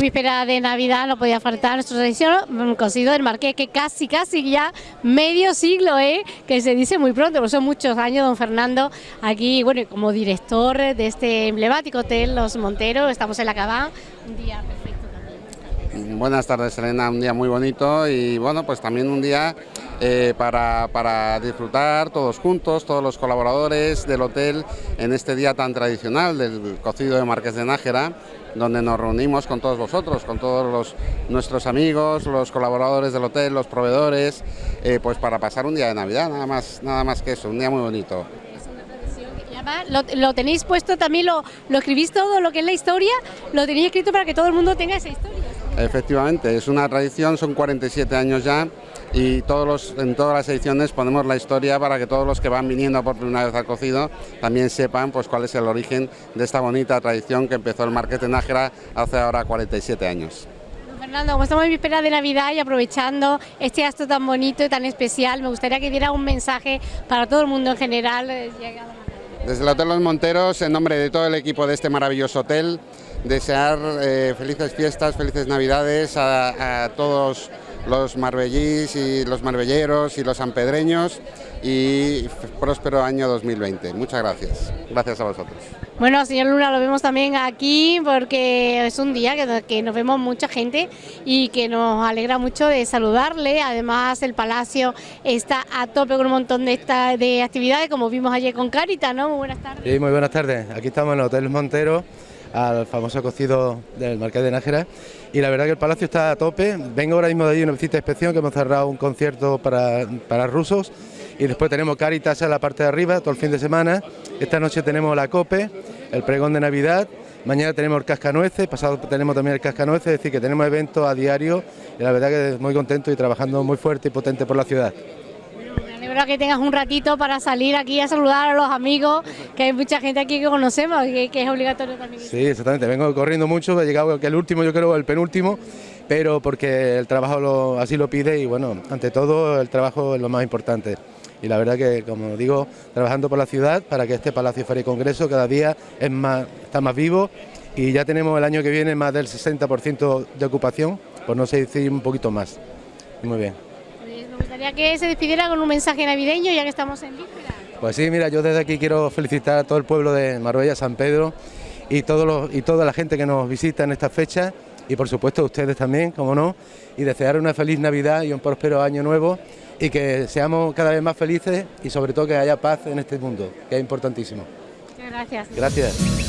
víspera de Navidad no podía faltar nuestro tradición cocido del Marqués, que casi, casi ya medio siglo, ¿eh? que se dice muy pronto, porque son muchos años, don Fernando, aquí, bueno, como director de este emblemático hotel Los Monteros, estamos en la Cabá, un día perfecto también. Buenas tardes, Elena, un día muy bonito y bueno, pues también un día eh, para, para, disfrutar todos juntos, todos los colaboradores del hotel en este día tan tradicional del cocido de Marqués de Nájera, donde nos reunimos con todos vosotros, con todos los, nuestros amigos, los colaboradores del hotel, los proveedores, eh, pues para pasar un día de Navidad, nada más, nada más que eso, un día muy bonito. Lo, lo, tenéis puesto también, lo, lo escribís todo lo que es la historia, lo tenéis escrito para que todo el mundo tenga esa historia. Efectivamente, es una tradición, son 47 años ya y todos los, en todas las ediciones ponemos la historia para que todos los que van viniendo por primera vez al cocido también sepan pues cuál es el origen de esta bonita tradición que empezó el Marquete Nájera hace ahora 47 años. Fernando, como estamos en víspera de Navidad y aprovechando este acto tan bonito y tan especial, me gustaría que diera un mensaje para todo el mundo en general. Eh, Desde el Hotel Los Monteros, en nombre de todo el equipo de este maravilloso hotel, desear eh, felices fiestas, felices Navidades a, a todos los marbellís y los marbelleros y los sanpedreños y próspero año 2020. Muchas gracias. Gracias a vosotros. Bueno, señor Luna, lo vemos también aquí porque es un día que, nos vemos mucha gente y que nos alegra mucho de saludarle. Además, el Palacio está a tope con un montón de, esta, de actividades, como vimos ayer con Carita, ¿no? Muy buenas tardes. Sí, muy buenas tardes. Aquí estamos en el Hotel Montero al famoso cocido del Marqués de Nájera. Y la verdad que el palacio está a tope. Vengo ahora mismo de allí una visita de inspección que hemos cerrado un concierto para, para rusos. Y después tenemos Caritas en la parte de arriba todo el fin de semana. Esta noche tenemos la COPE, el pregón de Navidad, mañana tenemos el cascanueces, pasado tenemos también el cascanueces, es decir que tenemos eventos a diario. Y la verdad que muy contento y trabajando muy fuerte y potente por la ciudad que tengas un ratito para salir aquí a saludar a los amigos, que hay mucha gente aquí que conocemos y que, es obligatorio también. Sí, exactamente, vengo corriendo mucho, he llegado que el último, yo creo el penúltimo, pero porque el trabajo así lo pide y bueno, ante todo el trabajo es lo más importante. Y la verdad que, como digo, trabajando por la ciudad para que este Palacio Feria y Congreso cada día es más, está más vivo y ya tenemos el año que viene más del 60% de ocupación, por no sé decir un poquito más. Muy bien gustaría que se despidiera con un mensaje navideño ya que estamos en víspera. Pues sí, mira, yo desde aquí quiero felicitar a todo el pueblo de Marbella, San Pedro y, todos los, y toda la gente que nos visita en estas fechas y por supuesto a ustedes también, como no, y desear una feliz Navidad y un próspero año nuevo y que seamos cada vez más felices y sobre todo que haya paz en este mundo, que es importantísimo. Muchas gracias. Gracias.